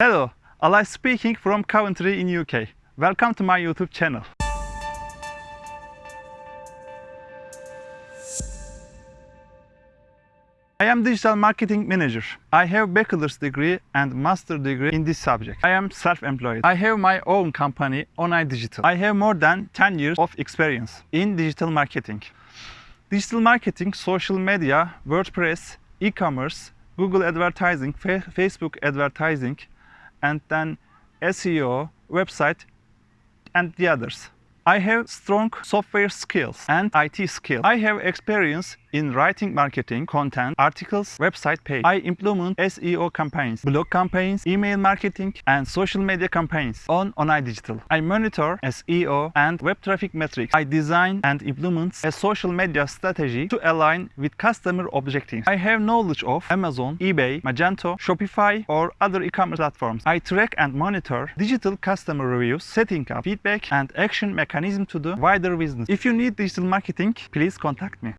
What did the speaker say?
Hello, Ali speaking from Coventry in UK. Welcome to my YouTube channel. I am digital marketing manager. I have bachelor's degree and master degree in this subject. I am self-employed. I have my own company, Onay Digital. I have more than 10 years of experience in digital marketing. Digital marketing, social media, WordPress, e-commerce, Google advertising, Facebook advertising, and then SEO, website, and the others. I have strong software skills and IT skills. I have experience in writing marketing, content, articles, website page. I implement SEO campaigns, blog campaigns, email marketing, and social media campaigns on Onay Digital. I monitor SEO and web traffic metrics. I design and implement a social media strategy to align with customer objectives. I have knowledge of Amazon, eBay, Magento, Shopify, or other e-commerce platforms. I track and monitor digital customer reviews, setting up feedback and action mechanism to the wider business. If you need digital marketing, please contact me.